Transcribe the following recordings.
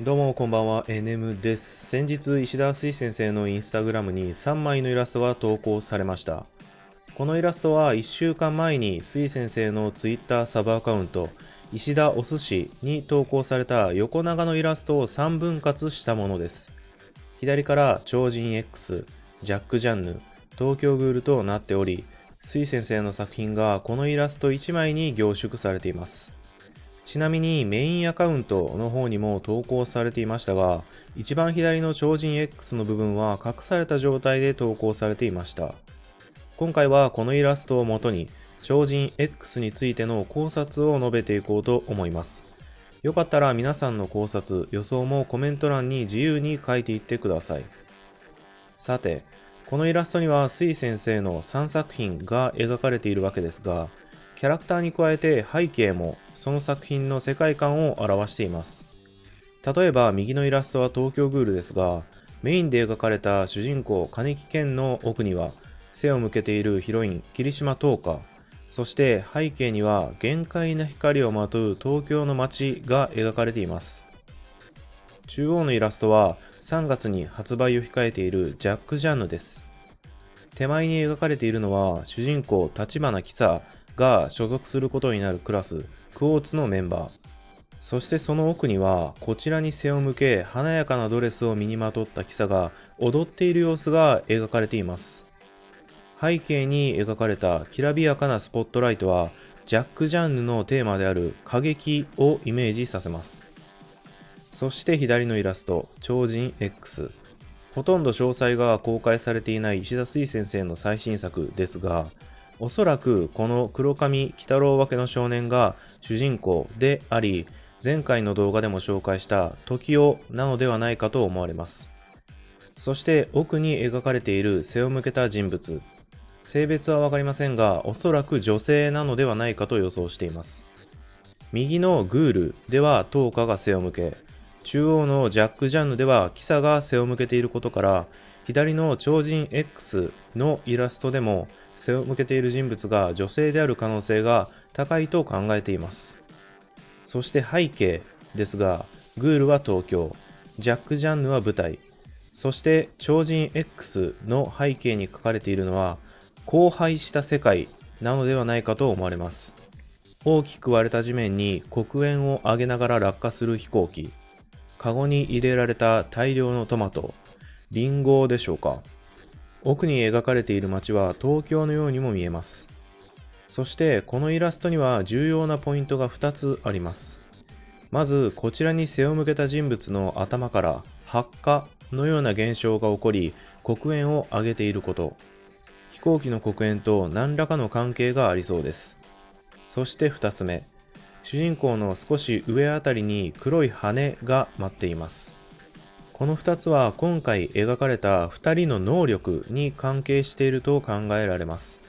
どうもこんばんは。NM です。先日石田水先生のインスタグラムに3枚のイラストが投稿されました。このイラストは1週間前に水先生の Twitter サブアカウント石田お寿司に投稿された横長のイラストを3分割したものです。左から超人 X ジャック・ジャンヌ東京グールとなっており水先生の作品がこのイラスト1枚に凝縮されています。ちなみにメインアカウントの方にも投稿されていましたが、一番左の超人 X の部分は隠された状態で投稿されていました。今回はこのイラストをもとに、超人 X についての考察を述べていこうと思います。よかったら皆さんの考察、予想もコメント欄に自由に書いていってください。さて、このイラストには水先生の3作品が描かれているわけですが、キャラクターに加えて背景もその作品の世界観を表しています。例えば右のイラストは東京グールですが、メインで描かれた主人公金木健の奥には背を向けているヒロイン霧島東花、そして背景には限界な光をまとう東京の街が描かれています。中央のイラストは3月に発売を控えているジャック・ジャンヌです。手前に描かれているのは主人公立花喜佐が所属することになるクラス、クォーツのメンバー。そしてその奥には、こちらに背を向け、華やかなドレスを身にまとったキサが踊っている様子が描かれています。背景に描かれたきらびやかなスポットライトは、ジャック・ジャンヌのテーマである過激をイメージさせます。そして左のイラスト、超人 X。ほとんど詳細が公開されていない石田水先生の最新作ですが、おそらくこの黒髪鬼太郎分けの少年が主人公であり、前回の動画でも紹介した時代なのではないかと思われます。そして奥に描かれている背を向けた人物。性別はわかりませんが、おそらく女性なのではないかと予想しています。右のグールではトーカが背を向け、中央のジャック・ジャンヌではキサが背を向けていることから、左の超人 X のイラストでも背を向けている人物が女性である可能性が高いと考えています。そして背景ですが、グールは東京、ジャック・ジャンヌは舞台、そして超人 X の背景に書かれているのは、荒廃した世界なのではないかと思われます。大きく割れた地面に黒煙を上げながら落下する飛行機、カゴに入れられた大量のトマト、リンゴでしょうか。奥に描かれている街は東京のようにも見えます。そしてこのイラストには重要なポイントが2つあります。まずこちらに背を向けた人物の頭から発火のような現象が起こり黒煙を上げていること。飛行機の黒煙と何らかの関係がありそうです。そして2つ目。主人公の少し上あたりに黒い羽が待っています。この2つは今回描かれた2人の能力に関係していると考えられます。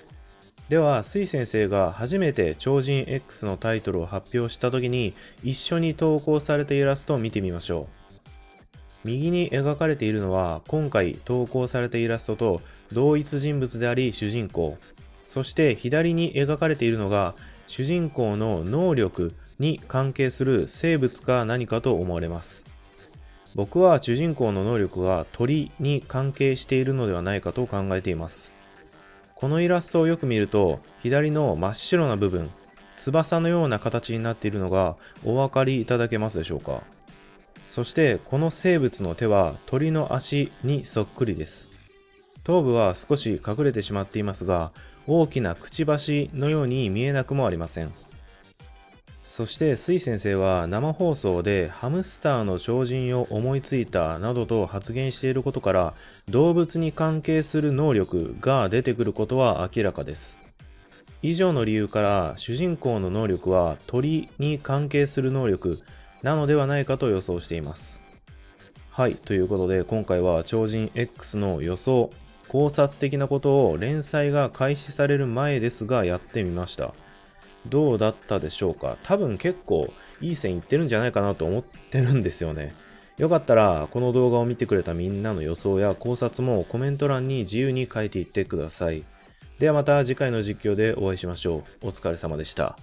では、水先生が初めて超人 X のタイトルを発表した時に一緒に投稿されたイラストを見てみましょう。右に描かれているのは今回投稿されたイラストと同一人物であり主人公。そして左に描かれているのが主人公の能力に関係する生物か何かと思われます。僕は主人公の能力が鳥に関係しているのではないかと考えています。このイラストをよく見ると、左の真っ白な部分、翼のような形になっているのがお分かりいただけますでしょうかそしてこの生物の手は鳥の足にそっくりです。頭部は少し隠れてしまっていますが、大きなくちばしのように見えなくもありません。そして水先生は生放送でハムスターの超人を思いついたなどと発言していることから動物に関係する能力が出てくることは明らかです。以上の理由から主人公の能力は鳥に関係する能力なのではないかと予想しています。はい、ということで今回は超人 X の予想、考察的なことを連載が開始される前ですがやってみました。どうだったでしょうか？多分結構いい線いってるんじゃないかなと思ってるんですよね。よかったらこの動画を見てくれたみんなの予想や考察もコメント欄に自由に書いていってください。ではまた次回の実況でお会いしましょう。お疲れ様でした。